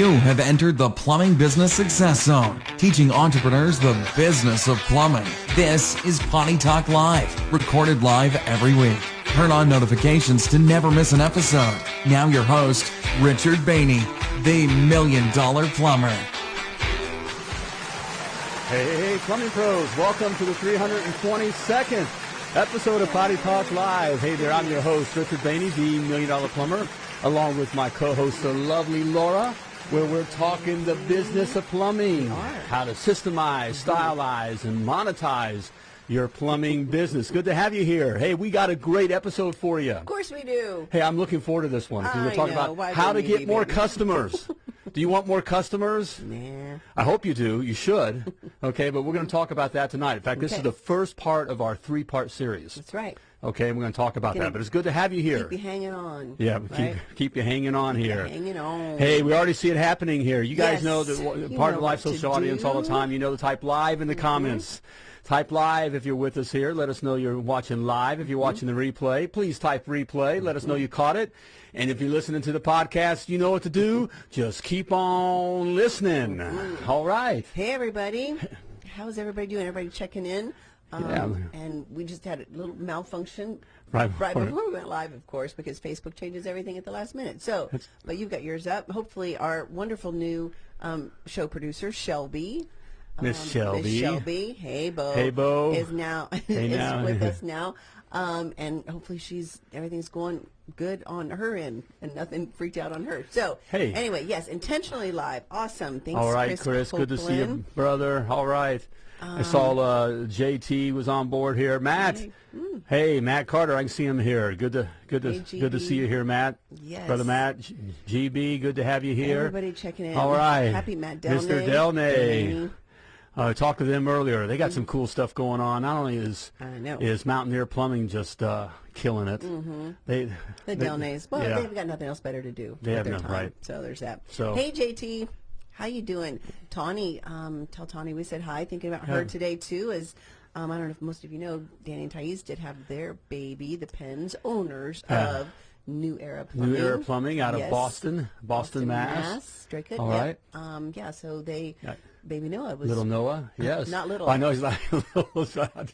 You have entered the Plumbing Business Success Zone, teaching entrepreneurs the business of plumbing. This is Potty Talk Live, recorded live every week. Turn on notifications to never miss an episode. Now your host, Richard Bainey, the Million Dollar Plumber. Hey, hey, hey, plumbing pros, welcome to the 322nd episode of Potty Talk Live. Hey there, I'm your host, Richard Bainey, the Million Dollar Plumber, along with my co-host, the lovely Laura, where we're talking the business of plumbing, how to systemize, stylize, and monetize your plumbing business. Good to have you here. Hey, we got a great episode for you. Of course we do. Hey, I'm looking forward to this one. We're talking know. about Why how to get more baby? customers. do you want more customers? Nah. I hope you do. You should. Okay, but we're going to talk about that tonight. In fact, this is the first part of our three-part series. That's right. Okay, we're going to talk about that. But it's good to have you here. Keep you hanging on. yeah, right? keep keep you hanging on here. hanging on. Hey, we already see it happening here. You guys Yes. know that part of the live social audience all the time. You know the type live in the mm-hmm. comments. Type live if you're with us here. Let us know you're watching live. If you're mm-hmm. watching the replay, please type replay. Let us know mm-hmm. you caught it. And if you're listening to the podcast, you know what to do. Just keep on listening. All right. Hey, everybody. How's everybody doing? Everybody checking in? Um, Yeah. And we just had a little malfunction Right right before- before we went live, of course, because Facebook changes everything at the last minute. So, but you've got yours up. Hopefully, our wonderful new um, show producer, Shelby. Miss um, Shelby. Miss Shelby. Hey, Bo. Hey, Bo. Is now Hey, is now. with us now. Um, and hopefully she's everything's going good on her end and nothing freaked out on her. So Hey. anyway, yes, intentionally live. Awesome. Thanks, All right, Chris. Chris. Good to see you, brother. All right. I saw uh, JT was on board here. Matt. Hey. Mm. Hey, Matt Carter. I can see him here. Good to good to Hey, good to see you here, Matt. Yes. Brother Matt, G- GB. Good to have you here. Everybody checking in. All right. Happy Matt Delnay. Mr. Delnay. Delaney. Uh, talked to them earlier. They got some cool stuff going on. Not only is I is Mountaineer Plumbing just uh, killing it. mm -hmm. they the Delnays. Well, yeah. they've got nothing else better to do. They have their nothing, time. right. So there's that. So- hey, JT. How you doing? Tawny, um, tell Tawny we said hi. Thinking about her Yeah. today, too, as um, I don't know if most of you know, Danny and Thais did have their baby, the Pens, owners Yeah. of New Era Plumbing. New Era Plumbing out of Yes. Boston, Boston, Mass. Very good. All Yep. Um, yeah, so they, Yeah. baby Noah was Little Noah, yes. Not little. I know he's not little.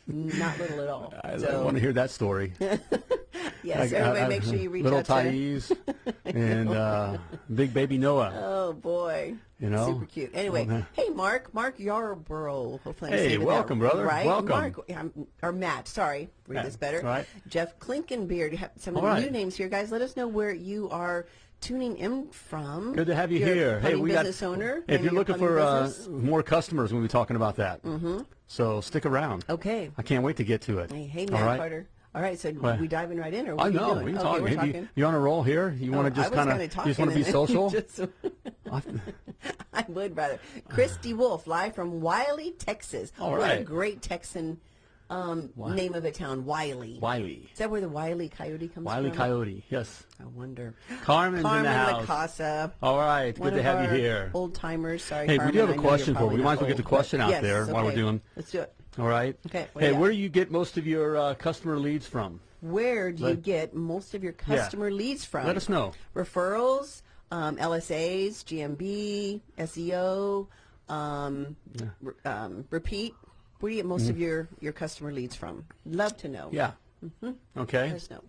not little at all. I, so, want to hear that story. yes, I- everybody I- make sure you reach little out to Thais and uh, big baby Noah. Oh boy. You know? Super cute. Anyway, Okay. hey Mark, Mark Yarborough. Hopefully I'm Hey, saying that welcome, brother. Right? Welcome. Mark um, or Matt, sorry. Read Yeah, this better. right. Jeff Klinkenbeard. You have some All right. new names here, guys. Let us know where you are tuning in from. Good to have you You're here. Hey, we business got. owner. If you're looking for uh, more customers, we'll be talking about that. Mm-hmm. So stick around. Okay. I can't wait to get to it. Hey, hey Matt right? Carter. All right, so What? we diving right in, or what I know. We can okay, talking. you, you on a roll here? You want Oh, to just I was kind of? You just want to be social? just- I would rather. Christy Wolf, live from Wylie, Texas. All What a great Texan um, name of a town, Wylie. Wylie. Is that where the Wiley Coyote comes Wiley from? Wiley Coyote. Yes. I wonder. Carmen's Carmen in the house. Lacasa. All right. One Good to have you here. Old timers. Sorry, Hey, we do have a question for you. We might as well get the question out yes, there while we're okay. doing- Let's do it. All right. Okay, Hey, where do you get most of your uh, customer leads from? Where do you get most of your customer leads from? Let us know. Referrals, um, LSAs, GMB, SEO, um, re- um, repeat. Where do you get most of your, your customer leads from? Love to know. Mm-hmm. Yeah. Okay. Let us know.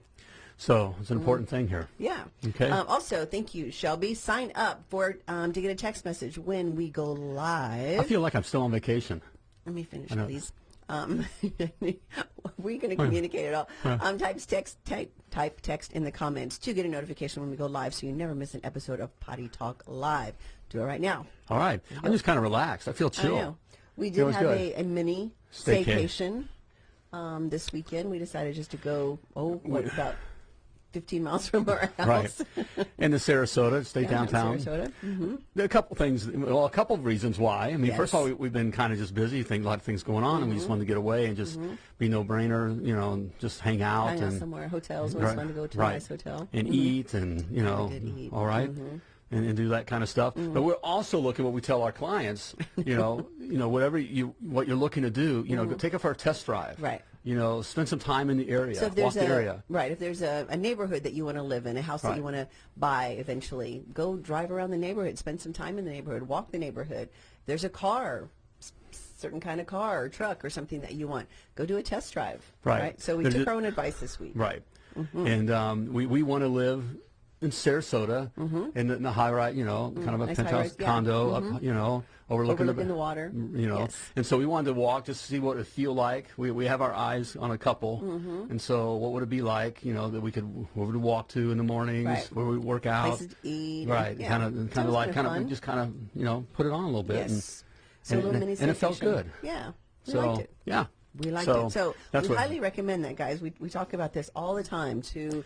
So it's an important thing here. Yeah. Okay. Um, also, thank you, Shelby. Sign up for um, to get a text message when we go live. I feel like I'm still on vacation. Let me finish, please. Um, we're going to communicate it all. Um, type text, type, type text in the comments to get a notification when we go live, so you never miss an episode of Potty Talk Live. Do it right now. All right. I'm just kind of relaxed. I feel chill. I know. We did have a, a mini staycation um, this weekend. We decided just to go. Oh, what about 15 miles from our house. Right. In the Sarasota, stay Yeah, downtown. Sarasota. hmm There are a couple things, well, a couple of reasons why. I mean, first of all, we, we've been kind of just busy, think a lot of things going on, and we just wanted to get away and just mm-hmm. be no brainer, you know, and just hang out Hang out and somewhere. Hotels. It was right, fun to go to right. a nice hotel. and mm-hmm. eat and you know, all right? Mm-hmm. And, and do that kind of stuff. But we're also looking what we tell our clients, you know, you know, whatever you what you're looking to do, you know, go take it for a test drive. Right. You know, spend some time in the area, So if walk there's the a area. right, if there's a, a neighborhood that you want to live in, a house that you want to buy eventually, go drive around the neighborhood, spend some time in the neighborhood, walk the neighborhood. There's a car, certain kind of car or truck or something that you want. Go do a test drive. Right. So we There's took our own advice this week. Right. Mm-hmm. And um, we, we want to live in Sarasota in, the, in the high rise, you know, kind of a Mm-hmm. Nice penthouse high-rise, yeah. condo, up, you know, overlooking, Overlooking the water. You know, Yes. and so we wanted to walk just to see what it feel like. We, we have our eyes on a couple, Mm-hmm. and so what would it be like, you know, that we could where would walk to in the mornings, Right. where we work out, Places to eat. right? Yeah. Kind of, kind of like, kind of, we just kind of, you know, put it on a little bit. Yes. And, So a and, little mini and it felt good. Yeah. We So liked it. yeah, We liked so it. So that's we what, highly recommend that, guys. We, we talk about this all the time to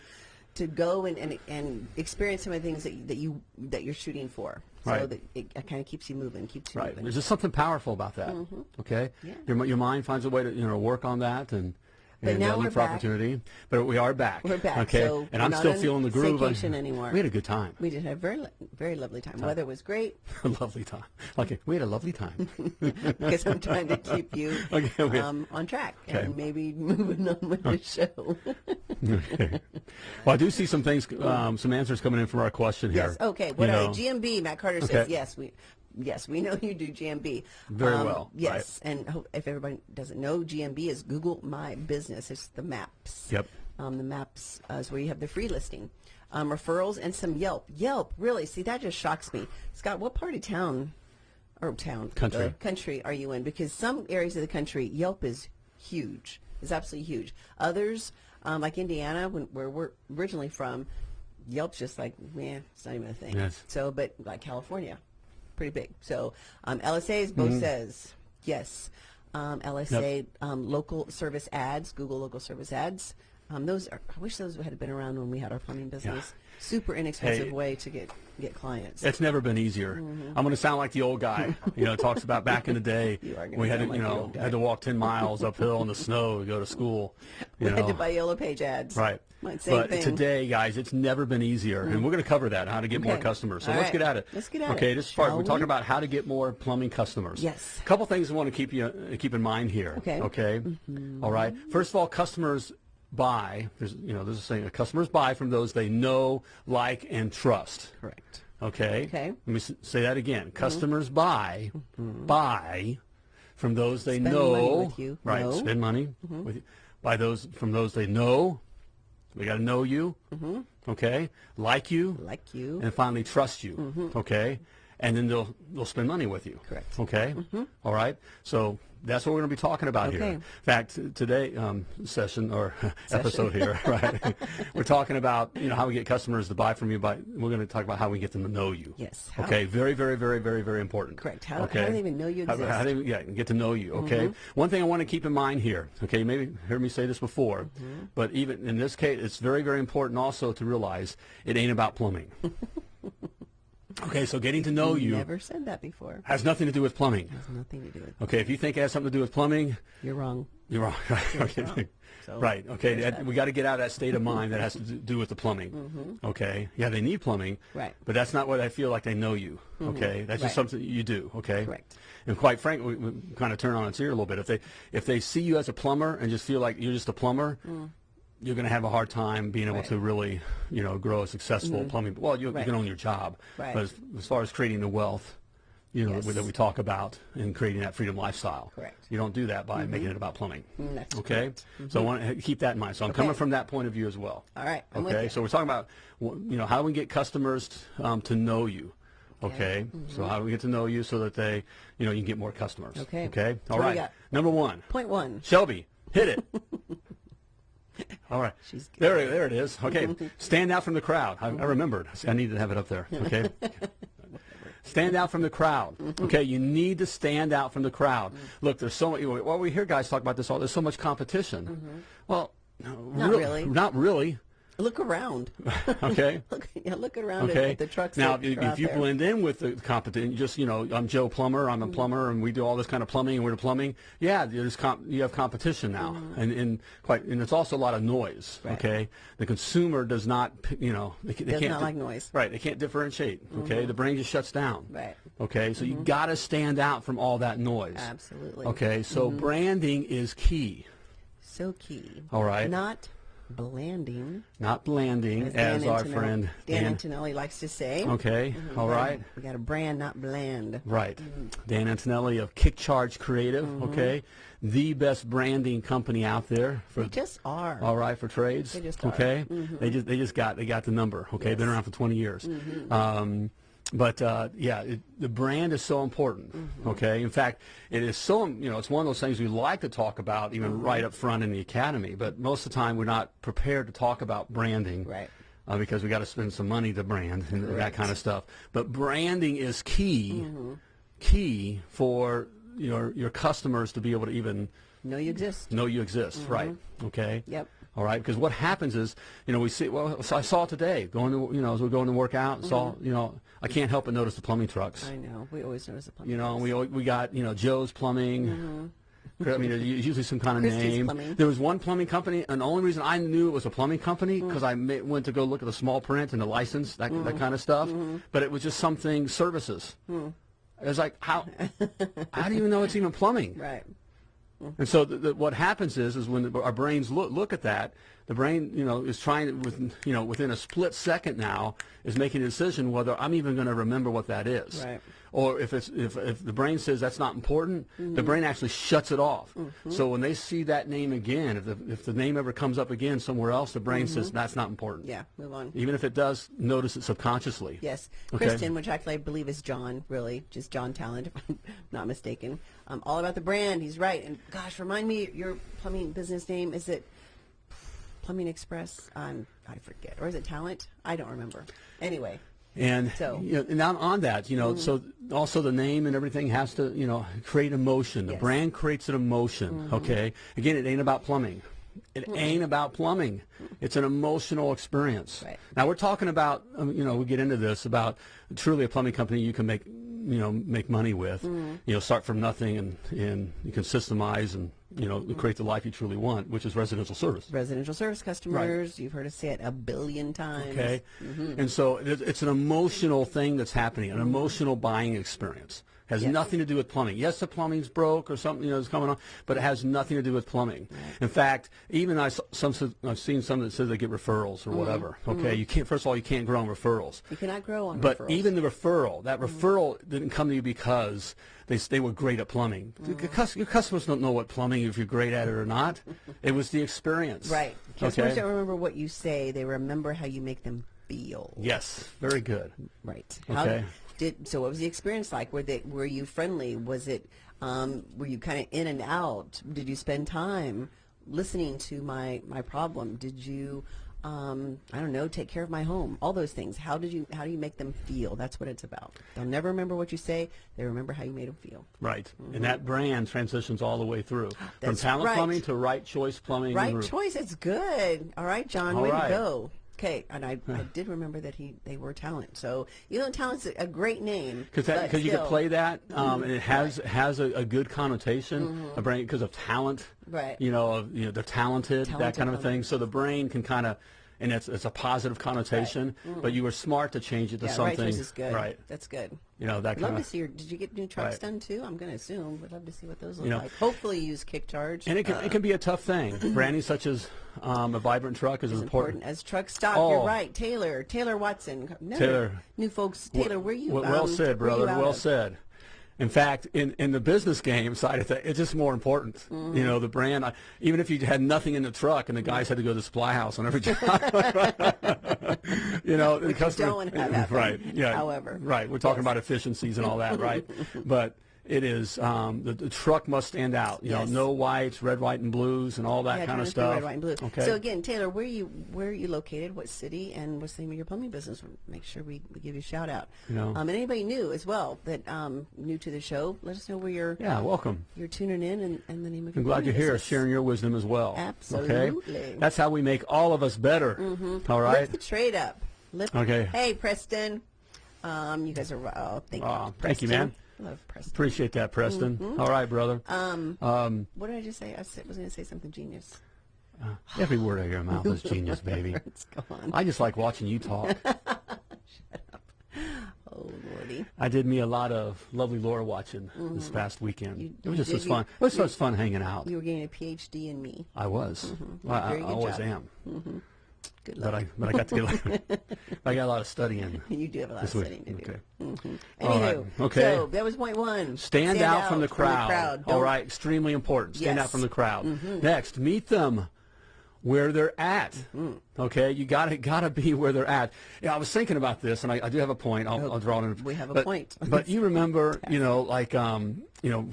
to go and, and, and experience some of the things that that you that you're shooting for. So Right. that it, it kind of keeps you moving, keeps you Right. moving. There's just something powerful about that. Okay. Mm-hmm. Yeah. Your your mind finds a way to you know work on that and. But and now uh, look we're for back. opportunity, but we are back. We're back, Okay, so and I'm still feeling the groove. vacation anymore. We had a good time, We did have a very very lovely time. Weather was great a lovely time. Okay, we had a lovely time. because I'm trying to keep you Okay, we- um, on track Okay. and maybe moving on with the show. okay. Well, I do see some things, um, some answers coming in from our question here. yes. Okay. What You are know. GMB. Matt Carter says Okay. yes. We. Yes, we know you do GMB. Very Um, well, Yes, and if everybody doesn't know, GMB is Google My Business. It's the maps. Yep. Um, the maps uh, is where you have the free listing, um, referrals, and some Yelp. Yelp, really? See, that just shocks me. Scott, what part of town, or town, Country. uh, country are you in? Because some areas of the country, Yelp is huge. It's absolutely huge. Others, um, like Indiana, when, where we're originally from, Yelp's just like, man, it's not even a thing. Yes. So, but like California, pretty big. So, um, LSA's, Bo Mm-hmm. says, yes. Um, LSA, um, local service ads, Google local service ads. Um, those are, I wish those had been around when we had our plumbing business. Super inexpensive Hey. way to get get clients. It's never been easier. I'm going to sound like the old guy. You know, talks about back in the day You are gonna we had to, sound you know, had to walk 10 miles uphill in the snow to go to school. You we know. had to buy yellow page ads. Right. Like, but thing. today, guys, it's never been easier, and mm. we're going to cover that how to get more customers. So All let's right. get at it. Let's get at okay, it, Okay, this part we're talking about how to get more plumbing customers. Yes. A couple things I want to keep you uh, keep in mind here. Okay. Okay. Mm-hmm. All right. First of all, customers buy. There's you know there's a saying: customers buy from those they know, like, and trust. Correct. Okay. Okay. Let me say that again. Mm-hmm. Customers buy, mm-hmm. buy from those they Spend know. money with you. Right. Spend money with you. By those from those they know. We got to know you. Mm-hmm. Okay. Like you. Like you. And finally trust you. Mm-hmm. Okay. And then they'll they'll spend money with you. Correct. Okay. Mm-hmm. All right. So that's what we're going to be talking about here. In fact, today um, session or episode here, right? we're talking about you know how we get customers to buy from you. By we're going to talk about how we get them to know you. Yes, how- Okay. Very, very, very, very, very important. Correct. How- how okay. do they even know you How- how exist? do they- yeah, get to know you. Okay. Mm-hmm. One thing I want to keep in mind here. Okay. You maybe heard me say this before, Mm-hmm. but even in this case, it's very, very important also to realize it ain't about plumbing. okay. So getting to know you Never said that before. has nothing to do with plumbing. Has nothing to do with. Okay, if you think it has something to do with plumbing, You're wrong. you're wrong. Right. Okay. wrong. So, right. Okay. that- we got to get out of that state of mind that has to do- with the plumbing. Mm-hmm. Okay. Yeah, they need plumbing. Right. But that's not what I feel like they know you. Mm-hmm. Okay. That's just something you do. Okay. Correct. And quite frankly, we, we kind of turn on its ear a little bit. If they if they see you as a plumber and just feel like you're just a plumber. Mm. You're going to have a hard time being able Mm. Right. to really, you know, grow a successful plumbing. Well, you, Right. you can own your job, Right. but as, as far as creating the wealth, you know, Yes. that we talk about and creating that freedom lifestyle. Correct. You don't do that by making it about plumbing. Mm, that's okay. correct. So I want to keep that in mind. So I'm coming from that point of view as well. All right, I'm okay. So we're talking about you know how do we get customers um, to know you. Okay. Mm-hmm. So how do we get to know you so that they you know you can get more customers. Okay. Okay. All right. Number one. Point one. Shelby, hit it. All right. She's good. there, there it is. Okay. Stand out from the crowd. I, I remembered. I needed to have it up there. Okay. stand out from the crowd. Okay. You need to stand out from the crowd. Look, there's so much. Well, we hear guys talk about this all. There's so much competition. Well, no, Mm-hmm. Not really. Not really. Look around. Okay. look, yeah, look around Okay. at the trucks. now, if, if you there. blend in with the competition, just you know, I'm Joe Plumber, I'm a Mm-hmm. plumber, and we do all this kind of plumbing, and we're the plumbing. Yeah, there's comp- you have competition now, and, and quite, and it's also a lot of noise. Mm-hmm. Right. Okay, the consumer does not, you know, they, they Does can't not like noise. Mm-hmm. Right, they can't differentiate. Okay, the brain just shuts down. Right. Okay, so you got to stand out from all that noise. Absolutely. Okay, so Mm-hmm. branding is key. So key. All right. Not blanding. Not blanding, as, Dan our Antonelli- friend Dan, Dan. Antonelli likes to say. Okay, all We got a- We got a brand, not bland. Right. Mm-hmm. Dan Antonelli of KickCharge Creative, okay? The best branding company out there for We just are. all right for trades. They just are. okay. They just they just got they got the number. Okay, been around for 20 years. Mm-hmm. Um, but uh, yeah, it, the brand is so important. Mm-hmm. Okay, in fact, it is so you know it's one of those things we like to talk about even Mm-hmm. right up front in the academy. But most of the time we're not prepared to talk about branding. Right. Uh, because we got to spend some money to brand and that kind of stuff. But branding is key, Mm-hmm. key for your your customers to be able to even Know you exist. know you exist, right? Okay. Yep. All right, because what happens is, you know, we see. Well, so I saw today going to, you know, as we're going to work out, saw, you know, I can't help but notice the plumbing trucks. I know. We always notice the plumbing. You know, we we got, you know, Joe's Plumbing. Mm-hmm. I mean, there's usually some kind of Christie's name. Plumbing. There was one plumbing company, and the only reason I knew it was a plumbing company mm. because I ma- went to go look at the small print and the license, that, that mm-hmm. kind of stuff. Mm-hmm. But it was just something services. Mm. It was like, how, how do you even know it's even plumbing? Right. Mm. And so the, the, what happens is, is when the, our brains look, look at that, the brain, you know, is trying with, you know, within a split second now, is making a decision whether I'm even going to remember what that is. Right. Or if it's if, if the brain says that's not important, the mm-hmm. brain actually shuts it off. Mm-hmm. So when they see that name again, if the if the name ever comes up again somewhere else, the brain says mm-hmm. that's not important. Yeah. Move on. Even if it does, notice it subconsciously. Yes. Okay. Kristen, which actually I believe is John, really, just John Talent, if I'm not mistaken. Um, all about the brand. He's right. And gosh, remind me your plumbing business name. Is it Plumbing Express? Um, I forget. Or is it Talent? I don't remember. Anyway. And So- Mm-hmm. you know, and on, on that, you know, so also the name and everything has to, you know, create emotion. The Yes. brand creates an emotion. Okay. Again, it ain't about plumbing. It ain't about plumbing. It's an emotional experience. Right. Now we're talking about, um, you know, we get into this about truly a plumbing company you can make, you know, make money with. Mm-hmm. You know, start from nothing and and you can systemize and you know create the life you truly want, which is residential service. Residential service customers. You've heard us say it a billion times. Okay, Mm-hmm. and so it, it's an emotional thing that's happening, an emotional buying experience. Has Yes. nothing to do with plumbing. Yes, the plumbing's broke or something you know is coming on, but it has nothing to do with plumbing. In fact, even I some I've seen some that says they get referrals Mm-hmm. or whatever. Okay, you can't. First of all, you can't grow on referrals. You cannot grow on But referrals. Mm-hmm. even the referral, that referral didn't come to you because they they were great at plumbing. Mm-hmm. Your customers don't know what plumbing if you're great at it or not. It was the experience. Right. Customers Okay. don't remember what you say. They remember how you make them feel. Yes. Very good. Right. Okay. Did so? What was the experience like? Were they were you friendly? Was it um, were you kind of in and out? Did you spend time listening to my my problem? Did you um, I don't know take care of my home? All those things. How did you how do you make them feel? That's what it's about. They'll never remember what you say. They remember how you made them feel. Right. And that brand transitions all the way through. From Mm-hmm. Talent right. plumbing to right choice plumbing. Right choice. It's good. All right, John. All way right. to go. Okay, and I, I did remember that he they were talent. So you know, talent's a, a great name, Because because you can play that, um, and it has has a, a good connotation, a brain because of talent. Right. You know, of, you know, they're talented, that kind of a thing. So the brain can kind of, and it's it's a positive connotation. But you were smart to change it to Mm-hmm. Yeah, something. right is good. Right. That's good. You know that Love kind to see your. Did you get new trucks Right. done too? I'm going to assume. Would love to see what those look You know- like. Hopefully, you use KickCharge. And it can it can be a tough thing. Branding such as um, a vibrant truck is is important. important as truck stock. Oh. You're right, Taylor. Taylor Watson. No, Taylor. New folks. Taylor, where you? Well, well um, said, brother. Well of? said. In fact, in, in the business game side of things, it's just more important. Mm-hmm. You know, the brand. Even if you had nothing in the truck and the guys had to go to the supply house on every job, you know, the Which you customer. don't wanna have happen, right. Yeah. however. Right. We're talking about efficiencies and all that, right? but it is um, the, the truck must stand out. You Yes. know, no whites, red, white, and blues, and all that Yeah, kind of 23 stuff. Red, white, and blue. Okay. So again, Taylor, where you where are you located? What city? And what's the name of your plumbing business? We'll make sure we, we give you a shout out. You know. Um, and anybody new as well that um, new to the show, let us know where you're yeah. Welcome. you're tuning in and, and the name of I'm glad you're here, business. sharing your wisdom as well. Absolutely. Okay? That's how we make all of us better. All right. Lift the trade up. Lift, Okay. Hey, Preston. Um, you guys are. Oh, thank Aw, you. thank you, man. Love Preston. Appreciate that, Preston. Mm-hmm. All right, brother. Um, Um, what did I just say? I was going to say something genius. every word out of your mouth is genius, baby. Let's go on. I just like watching you talk. Shut up. Oh, Lordy. I did me a lot of lovely Laura watching this past weekend. Mm-hmm. You- it was just as you- fun. It was just fun hanging out. You were getting a PhD in me. I was. Well, I, I always job. am. Good But. I but I got to get I got a lot of studying. you do have a lot of week. studying to do. Okay. Anywho, All right. Okay. so that was point one. Stand, out, from the crowd. All Don't- right, extremely important. Stand out from the crowd. Next, meet them where they're at. Mm-hmm. Okay, you got to got to be where they're at. Yeah, I was thinking about this, and I, I do have a point. I'll, I'll draw it in. We have a but, point. but you remember, you know, like um, you know,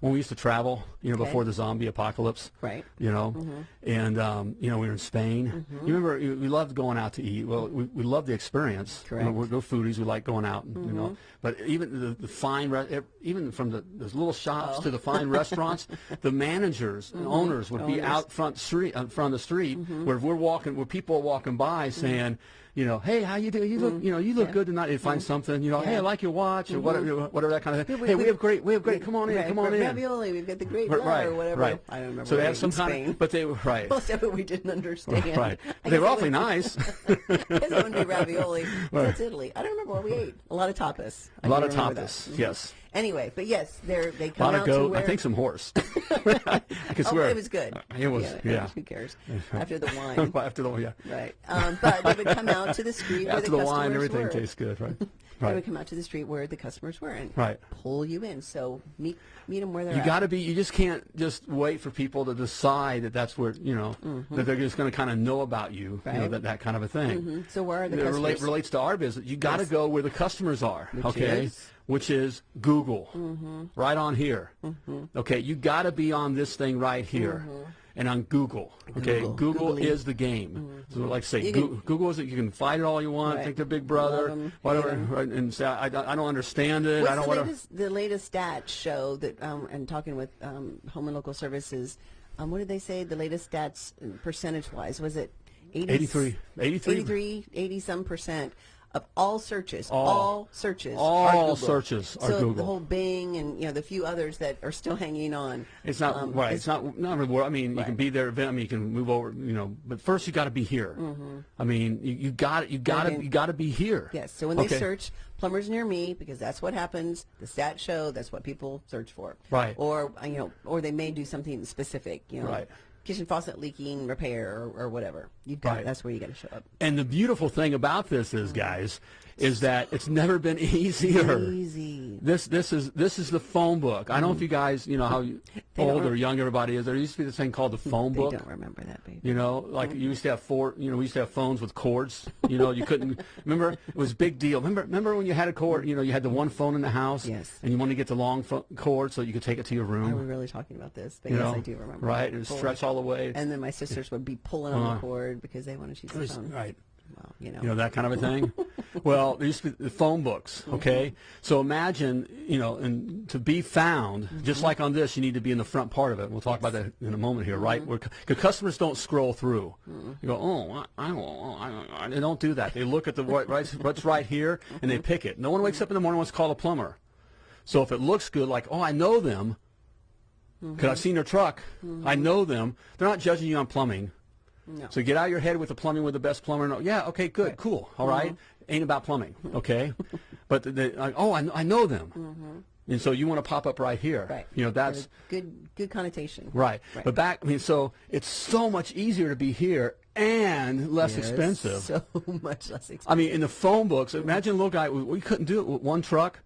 when we used to travel, you know, Okay. before the zombie apocalypse. Right. You know, and um, you know, we were in Spain. You remember, we loved going out to eat. Well, we, we loved the experience. You know, Correct. we're, foodies. We like going out. Mm-hmm. You know, but even the, the fine, re- even from the those little shops to the fine restaurants, the managers and owners would be out front street, uh, front of the street, where we're walking, where people walking by mm-hmm. saying. You know, hey, how you doing? You look, mm-hmm. you know, you look good tonight. You find mm-hmm. something, you know, hey, I like your watch or whatever, whatever that kind of thing. we- hey, we we- have great, we have great. Come on in, Right, come on in. Ravioli, we've got the great right, or whatever. right. I don't remember. So they we some kind Spain. of, but they were right. Most of it we didn't understand. Right. I They were awfully nice. Because it would be ravioli. That's Italy. I don't remember what we ate. A lot of tapas. I A lot of tapas. Mhm. yes. Anyway, but yes, they're they A come lot out of goat. where I think some horse. I can Oh, swear. it was good. It was, yeah. Who cares? After the wine. After the yeah. Right. Um, but they would come out to the street where After the, the wine, everything were. tastes good, right? Right. They would come out to the street where the customers were and Right. pull you in. So meet meet them where they're You at. got to be. You just can't just wait for people to decide that that's where you know that they're just going to kind of know about you. You know. That that kind of a thing. Mhm. So where are the It customers? relate, relates to our business. You got to Yes. go where the customers are. Which okay. is? Which is Google. Mm-hmm. Right on here. Okay. You got to be on this thing right here. And on Google, okay, Mm-hmm. Google. Google, is the game. So, like I say, can- Google is it. You can fight it all you want, Right. think they're Big Brother, Love 'em, whatever, hate 'em. right, and say I, I, don't understand it. I don't the want to. latest, the latest stats show that, um, and talking with um, Home and Local Services, um, what did they say? The latest stats, percentage wise, was it 80, 83 83 83, 80 some percent of all searches, All. all, searches, All are Google. searches are so Google. the whole Bing and you know the few others that are still hanging on. It's not um, right. It's, not not really. I mean, you can be there. I mean, you can move over. You know, but first you got to be here. Mm -hmm. I mean, you, you got you got to you got to be here. Yes. So when they search plumbers near me, because that's what happens, the stats show that's what people search for. Right. Or you know, or they may do something specific. You know, Right. Kitchen faucet leaking repair or, or whatever. You got Right. that's where you got to show up. And the beautiful thing about this is, guys, is that it's never been easier. Easy. This this is this is the phone book. I don't know if you guys, you know how you- They don't old or young everybody is. There used to be this thing called the phone They book. I don't remember that, baby. You know, like you used to have four. You know, we used to have phones with cords. You know, you couldn't. remember, it was a big deal. Remember, remember when you had a cord. You know, you had the one phone in the house. Yes. And you wanted to get the long cord so you could take it to your room. Are we really talking about this? But you yes, know, I do remember. Right, and Pull- stretch all the way. And then my sisters would be pulling on Uh, the cord because they wanted to use the phone. right. Well, you know. You know that kind of a thing. well, there used to be the phone books. Mm-hmm. Okay, so imagine, you know, and to be found, just Mm-hmm. like on this, you need to be in the front part of it. We'll talk about that in a moment here, right? Mm-hmm. Because customers don't scroll through. You go, oh, I, I don't, oh, I don't, I, they don't do that. They look at the right, right, what's right here, and they pick it. No one wakes up in the morning and wants to call a plumber. So if it looks good, like, oh, I know them, because I've seen their truck, I know them. They're not judging you on plumbing. No. So get out of your head with the plumbing with the best plumber. No, yeah, okay, good, cool, all right. Mm-hmm. Ain't about plumbing, mm-hmm. okay? but the, the, like, oh, I, I know them, mm-hmm. and so you want to pop up right here. Right. You know that's good. Good connotation. right. Right. But back, I mean, so it's so much easier to be here and less Yes, expensive. So much less expensive. I mean, in the phone books, imagine a little guy. We, we couldn't do it with one truck.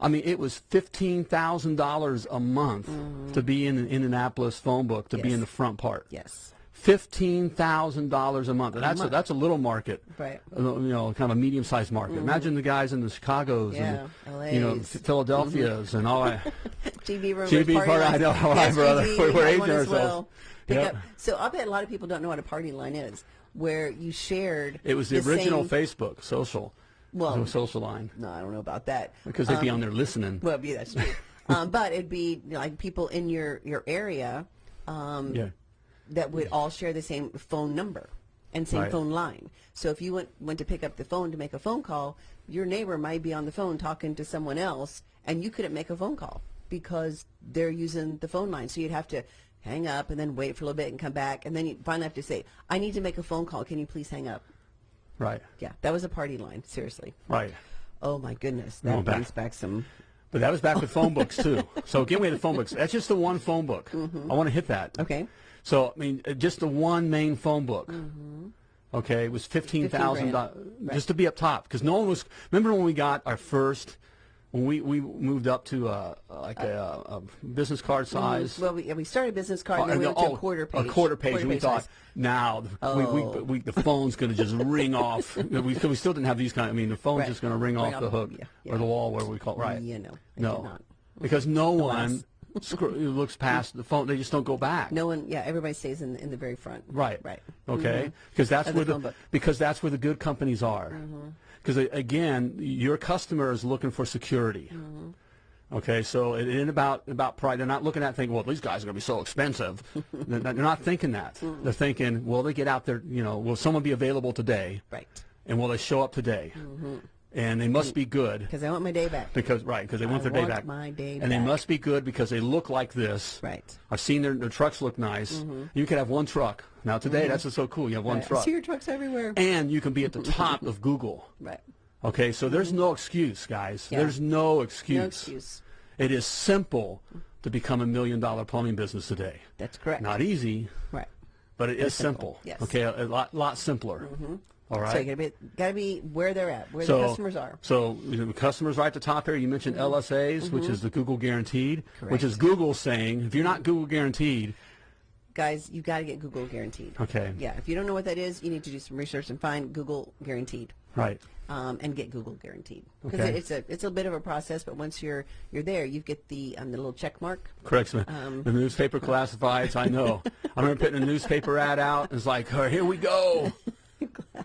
I mean, it was fifteen thousand dollars a month to be in the Indianapolis phone book to be Mm-hmm. In the front part. yes. Fifteen thousand dollars a month. And that's a, that's a little market, Right. Uh, You know, kind of a medium-sized market. Imagine the guys in the Chicago's Yeah, and you know LAs. Philadelphia's and all that. GB room. GB party party, I know, all right, brother. We're- we we're aging well. ourselves. Pick Yep. up. So I bet a lot of people don't know what a party line is, where you shared. It was the, the original Facebook social. Well- the social line No, I don't know about that. because they'd be on there listening. Well, yeah, that's true. um, but it'd be you know, like people in your your area um, yeah. That would all share the same phone number and same Right. phone line. So if you went went to pick up the phone to make a phone call, your neighbor might be on the phone talking to someone else, and you couldn't make a phone call because they're using the phone line. So you'd have to hang up and then wait for a little bit and come back, and then you finally have to say, "I need to make a phone call. Can you please hang up?" Right. Yeah, that was a party line. Seriously. Right. Oh my goodness, that Going brings back some. But that was back with phone books too. So again, we had the phone books. That's just the one phone book. Mm-hmm. I want to hit that. Okay. Mm-hmm. So I mean, uh, just the one main phone book. Okay, it was fifteen thousand dollars just to be up top because no one was. Remember when we got our first, when we we moved up to uh, like a, a business card size. Well, we, we started a business card, and then we Uh, went to oh, a quarter page. A quarter page, and we thought, size. now we, we, Oh. we, the phone's going to just ring off. We, we still didn't have these kind. I mean, the phone's Right. just going to ring Ring off the hook yeah, or the wall, where we call it. Right? You know, no, not. because no one Alas. Scr- looks past the phone. They just don't go back. No one, yeah, everybody stays in in the very front. Right. Right. Okay. Mm-hmm. Because that's Of the where the book. because that's where the good companies are. Mm-hmm. Because again, your customer is looking for security. Mm-hmm. Okay, so it ain't about about pride. They're not looking at thinking, well, these guys are going to be so expensive. they're, not, they're not thinking that. They're thinking, will they get out there? You know, will someone be available today? Right. And will they show up today? And they must be good Because I want my day back. because right because they want I their day back. my day and they must be good because they look like this. Right. I've seen their, their trucks look nice. Mm-hmm. You could have one truck. Now today, mm-hmm. that's what's so cool. You have one Right. I see your trucks everywhere. and you can be at the top of Google. right. Okay, so there's mm-hmm. no excuse, guys. Yeah. There's no excuse. No excuse. It is simple to become a million dollar plumbing business today. That's correct. Not easy, right. but it is simple, simple. yes. Okay, a, a lot lot simpler. All right. So you gotta be gotta be where they're at, where so, the customers are. So the customers right at the top here. You mentioned LSAs, which is the Google Guaranteed, which is Mm-hmm. Google saying if you're not Google Guaranteed, Guys, you've gotta get Google guaranteed. Okay. Yeah. If you don't know what that is, you need to do some research and find Google guaranteed. right? Um, and get Google guaranteed because Okay. it's a it's a bit of a process, but once you're you're there, you get the um, the little check mark. Correct. the- Um, the newspaper classifieds. I know. I remember putting a newspaper ad out. It's like, oh, here we go.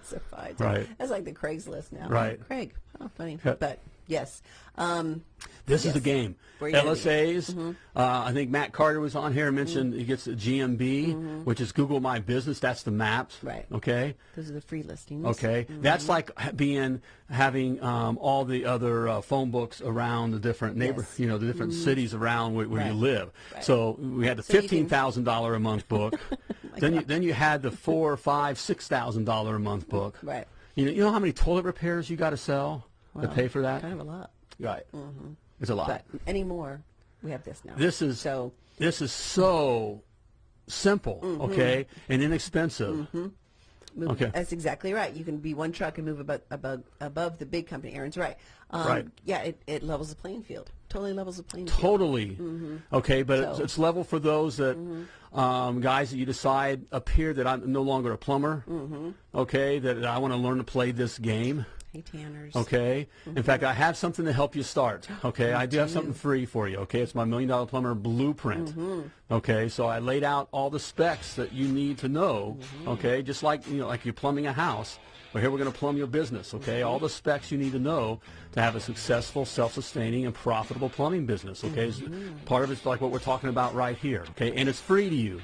classified. Right. That's like the Craigslist now. Right. Craig. Oh, funny. Yeah. But yes. Um, This is the Yes. game. Where you gotta. LSAs. Uh, I think Matt Carter was on here and mentioned he gets a GMB, which is Google My Business. That's the maps. Right. Okay. those are the free listings. Okay. That's like being having um, all the other uh, phone books around the different neighbor, Yes. you know, the different cities around where, where you live. Right. So we had the So fifteen thousand dollar a month book. then you then you had the four, five, six thousand dollar a month book. Right. You know, you know how many toilet repairs you got to sell to pay for that? Kind of a lot. Right. It's a lot. But anymore, we have this now. This is so this is so simple, Mm-hmm. okay, and inexpensive. move, Okay. that's exactly right. You can be one truck and move above above, above the big company. Aaron's right. Um, Right. Yeah, it, it levels the playing field. Totally levels the playing field. Totally. Okay, but it's, Mm-hmm. So- it's level for those that um, guys that you decide up here that I'm no longer a plumber. Mm-hmm. Okay, that I want to learn to play this game. Hey, Tanners. Okay. Mm-hmm. In fact, I have something to help you start. Okay. I do have something free for you. Okay. It's my Million Dollar Plumber Blueprint. Mm-hmm. Okay. So I laid out all the specs that you need to know. Mm-hmm. Okay. Just like you know, like you're plumbing a house. But here we're going to plumb your business. Okay. All the specs you need to know to have a successful, self-sustaining, and profitable plumbing business. Okay. It's- Part of it's like what we're talking about right here. Okay. And it's free to you.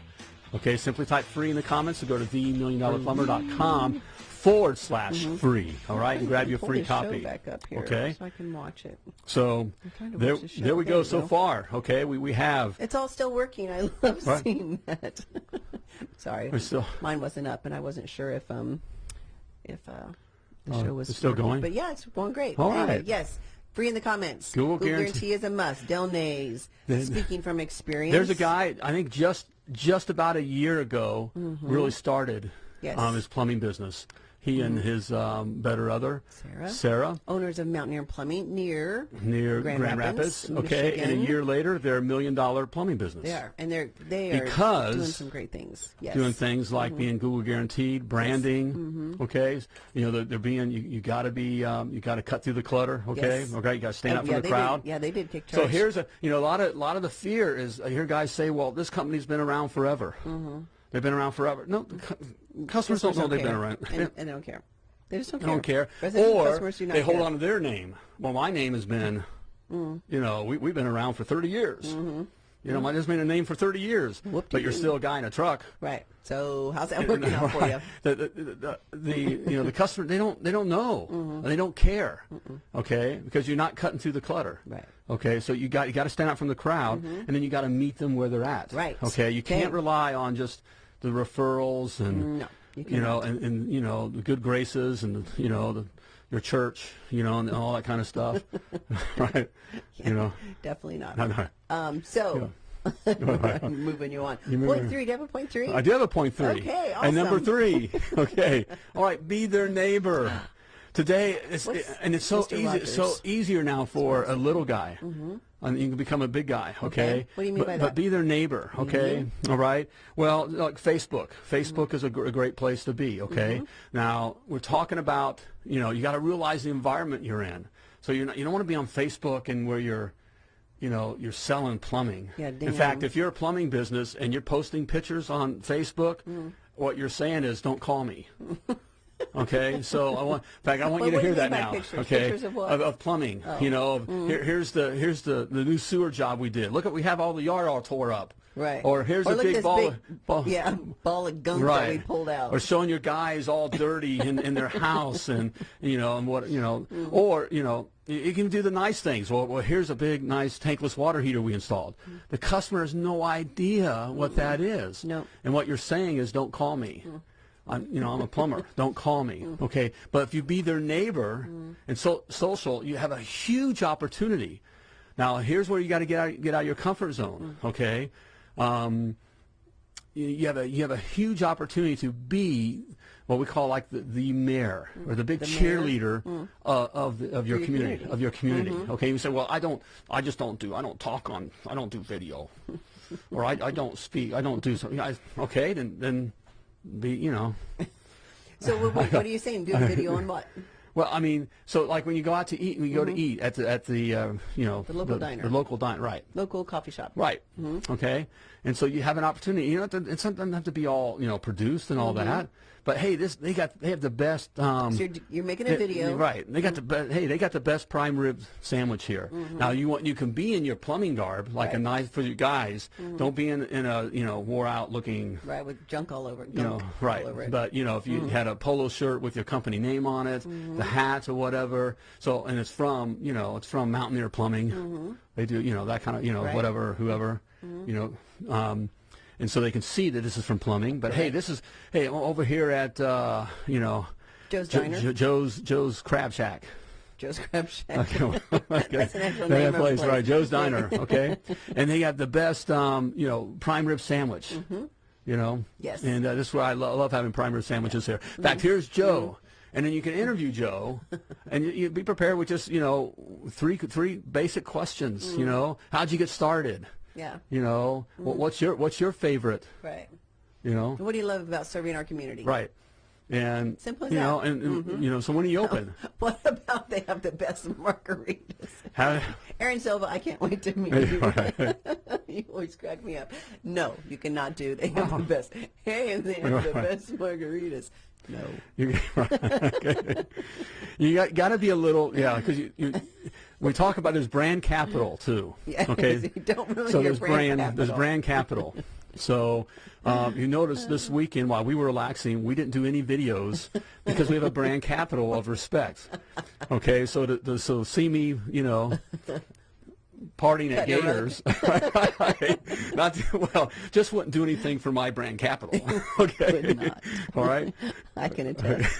Okay. Simply type free in the comments to go to themilliondollarplumber.com forward slash free. All right. And grab your free this show copy. back up here Okay. so I can watch it. So there, the there we There go we so go. far. Okay, we, we have. It's all still working. I love Right. seeing that. Sorry, still- mine wasn't up, and I wasn't sure if um if uh the Oh, show was it's still working. going? But yeah, it's going great. All Anyway, right. Yes, free in the comments. Google guarantee. guarantee- is a must. Del Nays, speaking from experience. There's a guy. I think just just about a year ago, really started. Yes. Um, his plumbing business. He and his um, better other Sarah. Sarah owners of Mountaineer Plumbing near near Grand Grand, Rapids, Rapids. okay, and a year later, they're a million dollar plumbing business. They are, and they're they are Because- doing some great things. Yes, doing things like Mm-hmm. being Google guaranteed, branding. Okay, you know they're, they're being you, you got to be um, you got to cut through the clutter. Okay, Yes. okay, you got to stand Oh, up yeah, for the crowd. Did, yeah, they did take charge. So here's a you know a lot of a lot of the fear is I hear guys say, well, this company's been around forever. They've been around forever. No, customers don't know they've been around. and, and they don't care. They just don't They care. don't care. Or do they hold care. on to their name. Well, my name has been, Mm. you know, we, we've been around for 30 years. You know, mine has been a name for 30 years. But you're. Still a guy in a truck. Right. So how's that working out for you? the, the, the, the you know the customer they don't they don't know Mm-hmm. they don't care okay because you're not cutting through the clutter Right. okay so you got you got to stand out from the crowd and then you got to meet them where they're at. Right. okay you can't rely on just the referrals and No, you you know and, and you know the good graces and the, you know the your church, you know, and all that kind of stuff, right? Yeah, you know, definitely not. no, no. Um, so, I'm moving you on. You three. Do you have a point three? I do have a point three. Okay, And number three, okay, all right, be their neighbor. Today, it's, and it's so Mr. easy, it's so easier now for a little guy. And you can become a big guy, okay? Okay. What do you mean but, by But be their neighbor, okay? All right. Well, like Facebook. Facebook is a, gr- a great place to be, okay? Mm-hmm. Now we're talking about, you know, you got to realize the environment you're in. So you're not, you don't want to be on Facebook and where you're, you know, you're selling plumbing. Yeah, in fact, if you're a plumbing business and you're posting pictures on Facebook, Mm. what you're saying is, don't call me. Okay, so I want. In fact, I want But you to hear you that now. pictures? Okay, Pictures of what? Of, plumbing. You know, of, here, here's the here's the the new sewer job we did. Look at we have all the yard all tore up. Right. Or here's or a big ball. big, of, ball yeah, ball of gunk right. that we pulled out. Or showing your guys all dirty in, in their house and you know and what you know. Mm-hmm. Or you know you, can do the nice things. Well, well, here's a big nice tankless water heater we installed. The customer has no idea what that is. Mm-hmm. No. And what you're saying is, don't call me. I'm, you know, I'm a plumber. Don't call me. Okay. But if you be their neighbor and so social, you have a huge opportunity. Now, here's where you got to get out, get out of your comfort zone. Okay. Um, you, you have a you have a huge opportunity to be what we call like the, the mayor or the big The cheerleader uh, of the, of your, your community, community. of your community. Okay, you say, well, I don't, I just don't do, I don't talk on, I don't do video, or I, I don't speak, I don't do something. I, okay, then then be you know. so what, what, what are you saying? Do a video on what? Well, I mean, so like when you go out to eat, when you go to eat at the at the uh, you know The local diner. the local diner, right? Local coffee shop. Right. Mm-hmm. Okay. And so you have an opportunity. You know, it doesn't have to be all you know produced and all that. But hey, this they got they have the best. Um, Mm-hmm. So you're, you're making a video. Mm-hmm. right? They got the best. Hey, they got the best prime rib sandwich here. Now you want you can be in your plumbing garb like a nice for you guys. Don't be in in a you know wore out looking. Right, with junk all over. You know, right? All over it. But you know, if you had a polo shirt with your company name on it, the hat or whatever. So and it's from you know it's from Mountaineer Plumbing. They do you know that kind of you know Right. whatever whoever you know. Um, and so they can see that this is from plumbing. But hey, this is hey over here at uh, you know Joe's Jo- Diner? Jo- Joe's Joe's Crab Shack. Joe's Crab Shack. Okay. That's an actual That name place, place. right? Joe's Diner. Okay, and they got the best, um, you know, prime rib sandwich. You know. Mm-hmm. Yes. Mm-hmm. And uh, this is where I lo- love having prime rib sandwiches here. In fact, here's Joe. And then you can interview Joe, and you, you be prepared with just you know three three basic questions. Mm-hmm. You know, how'd you get started? Yeah, You know, what, what's your what's your favorite? right. You know, What do you love about serving our community? right? And Simple as you know, that. Mm-hmm. and, and you know, so when are you open? What about they have the best margaritas? How, Aaron Silva, I can't wait to meet you. you always crack me up. No, you cannot do. They have the best. Hey, and they have the best margaritas. No. You, you got, got to be a little, yeah, because you, you, we talk about this brand capital too. Yeah, Okay. you don't ruin so there's brand there's capital. brand capital. So um, you notice this weekend while we were relaxing, we didn't do any videos because we have a brand capital of respect. Okay, so to, to so see me, you know. Partying at Cutting a rug. Gators, right? Not well, just wouldn't do anything for my brand capital. Okay, all right. I can attest.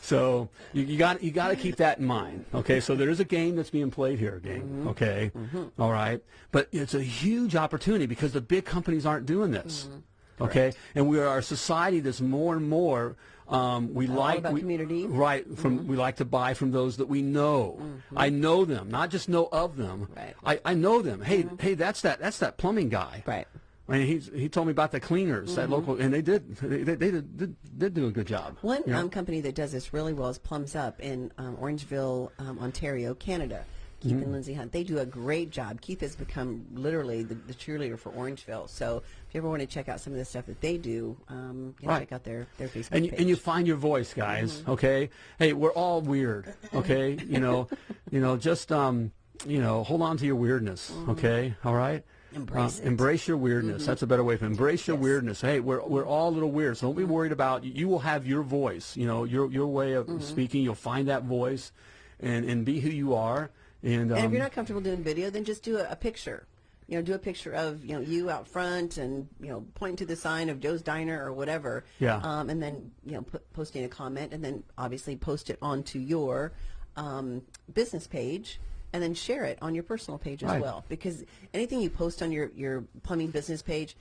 So you, you got you got to keep that in mind. Okay, so there is a game that's being played here, gang. Mm-hmm. Okay, mm-hmm. All right, but it's a huge opportunity because the big companies aren't doing this. Mm-hmm. Okay, and we are a society that's more and more. Um, we like we, community. right from we like to buy from those that we know. I know them, not just know of them. Right. I, I know them. Hey, hey, that's that that's that plumbing guy. Right. I mean, he's, he told me about the cleaners, that local, and they did, they, they, they did, did, did do a good job. One you know? um, company that does this really well is Plums Up in um, Orangeville, um, Ontario, Canada. Keith Mm-hmm. and Lindsay Hunt. They do a great job. Keith has become literally the, the cheerleader for Orangeville. So if you ever want to check out some of the stuff that they do, um, Right. check out their, their Facebook and you, page. and you find your voice, guys. Mm-hmm. Okay. Hey, we're all weird. Okay. you know, you know, just um, you know, hold on to your weirdness. Okay. All right. Mm-hmm. Embrace Uh, it. Mm-hmm. Embrace your weirdness. That's a better way to embrace your Yes. weirdness. Hey, we're we're all a little weird, so don't be Mm-hmm. worried about. You will have your voice. You know, your your way of Mm-hmm. speaking. You'll find that voice, and and be who you are. And, um, And if you're not comfortable doing video, then just do a, a picture. you know, do a picture of you know you out front and you know pointing to the sign of Joe's Diner or whatever. Yeah. Um, and then you know put, posting a comment, and then obviously post it onto your um, business page. And then share it on your personal page as Right. well, because anything you post on your, your plumbing business page,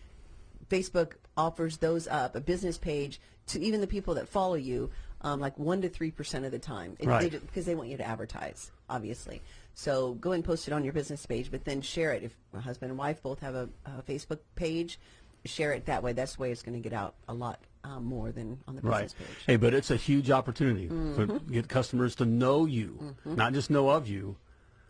Facebook offers those up, a business page, to even the people that follow you, um, like 1% to 3% of the time. It- Right. they because they want you to advertise, obviously. So go and post it on your business page, but then share it. If a husband and wife both have a, a Facebook page, share it that way. That's the way it's going to get out a lot um, more than on the Right. business page. Hey, but it's a huge opportunity Mm-hmm. to get customers to know you, not just know of you.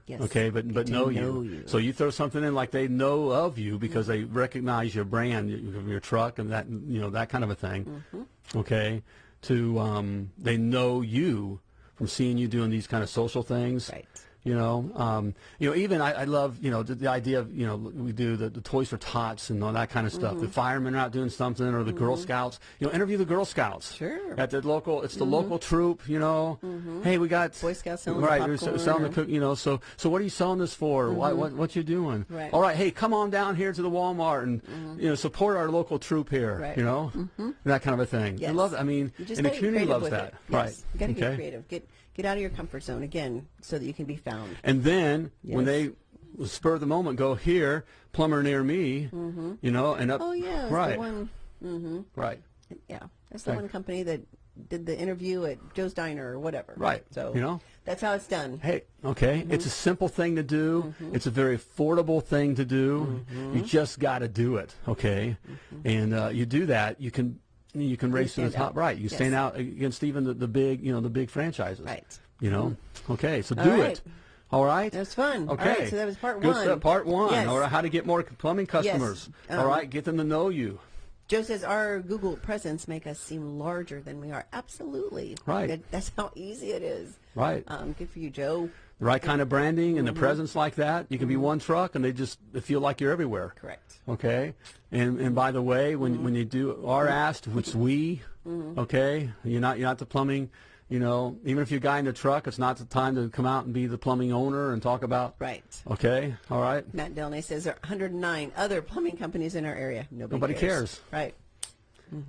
Yes. Okay, but but know, know you. you. So you throw something in like they know of you because they recognize your brand, your, your truck, and that you know that kind of a thing. Mm-hmm. Okay, to um, they know you from seeing you doing these kind of social things. Right. You know, um, you know, even I, I love, you know, the, the idea of, you know, we do the, the Toys for Tots and all that kind of stuff. Mm-hmm. The firemen are out doing something, or the Girl Scouts. You know, interview the Girl Scouts. Sure. At the local, it's the local troop. You know, hey, we got Mm-hmm. Boy Scouts selling the right, we're popcorn selling the cook. You know, so so what are you selling this for? What what what you doing? Right. All right, hey, come on down here to the Walmart and you know support our local troop here. Right. You know, that kind of a thing. I Yes. love. that. I mean, and the community loves that. it. Right. You got to okay. get creative. Get get out of your comfort zone again, so that you can be found. And then when they spur the moment go here, plumber near me, you know, and up. Oh yeah, right, the one. Mm-hmm. right, Yeah, that's the Right. one company that did the interview at Joe's Diner or whatever. Right. So You know? that's how it's done. Hey, okay, Mm-hmm. it's a simple thing to do. It's a very affordable thing to do. Mm-hmm. You just got to do it, okay? And uh, you do that, you can you can race to the top. out. Right, you Yes. stand out against even the, the big, you know, the big franchises. Right. You know, okay, so All do right. it. All right. That's fun. Okay. right, so that was part Good one. stuff. Part one. Yes. All right. How to get more plumbing customers. All Um, right. Get them to know you. Joe says our Google presence make us seem larger than we are. Absolutely. Right. That, that's how easy it is. Right. Um, good for you, Joe. The right kind of branding and the Mm-hmm. presence like that, you can be mm-hmm. one truck and they just they feel like you're everywhere. Correct. Okay. And and by the way, when mm-hmm. when you do are asked, which we, mm-hmm. okay, you're not you're not the plumbing, you know, even if you're a guy in the truck, it's not the time to come out and be the plumbing owner and talk about. Right. Okay. All right. Matt Delnay says there are 109 other plumbing companies in our area. Nobody, Nobody cares. Right.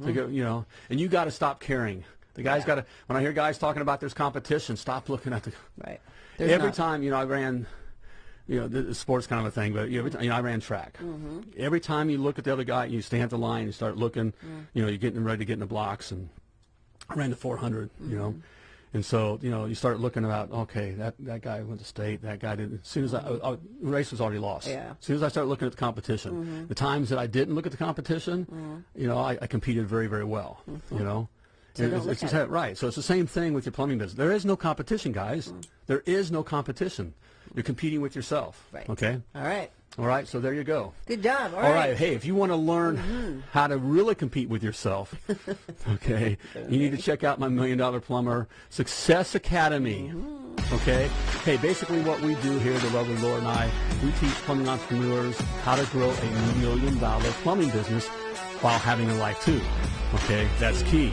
To go, you know, and you got to stop caring. The guys Yeah. got to. When I hear guys talking about there's competition, stop looking at the. Right. There's every not. time, you know, I ran, you know, the, sports kind of a thing, but every time, you know, I ran track. Mm-hmm. Every time you look at the other guy, and you stand at the line, you start looking, Mm. you know, you're getting ready to get in the blocks, and I ran the 400, you know, Mm-hmm. and so you know, you start looking about, okay, that that guy went to state, that guy didn't. As soon as I, I, I the race was already lost. Yeah. As soon as I started looking at the competition, the times that I didn't look at the competition, you know, I, I competed very very well. You know. It's, it's it. Right. So it's the same thing with your plumbing business. There is no competition, guys. Mm. There is no competition. You're competing with yourself. Right. Okay. All right. All right. So there you go. Good job. All All right. right. Hey, if you want to learn Mm-hmm. how to really compete with yourself, okay, you need to check out my Million Dollar Plumber Success Academy. Mm-hmm. Okay. Hey, basically what we do here, the lovely Laura and I, we teach plumbing entrepreneurs how to grow a million dollar plumbing business while having a life too. Okay. That's key.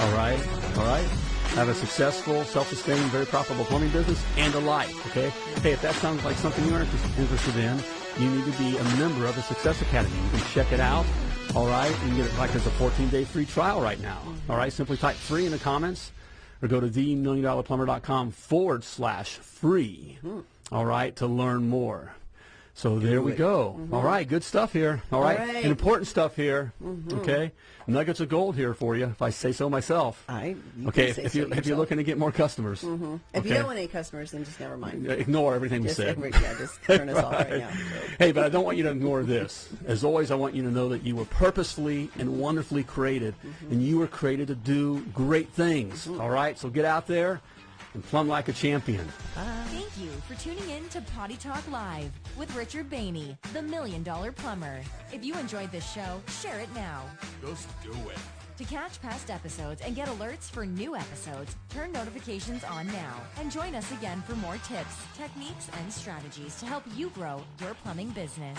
All right. All right. Have a successful, self-sustaining, very profitable plumbing business and a life. Okay. Hey, if that sounds like something you're inter- interested in, you need to be a member of the Success Academy. You can check it out. All right. You can get it like there's a 14-day free trial right now. All right. Simply type free in the comments or go to themilliondollarplumber.com forward slash free. Hmm. All right. To learn more. So there we go. Mm-hmm. All right, good stuff here. All right, important stuff here. Mm-hmm. Okay, nuggets of gold here for you, if I say so myself. I, you okay, if, say if so you if you're looking to get more customers, mm-hmm. If you don't want any customers, then just never mind. ignore everything we Just, said. every- yeah, just turn us off right now. Hey, but I don't want you to ignore this. As always, I want you to know that you were purposefully and wonderfully created, Mm-hmm. and you were created to do great things. All right, so get out there and plumb like a champion. Thank you for tuning in to Potty Talk Live with Richard Bainey, the Million Dollar Plumber. If you enjoyed this show, share it now. Just do it. To catch past episodes and get alerts for new episodes, turn notifications on now and join us again for more tips, techniques, and strategies to help you grow your plumbing business.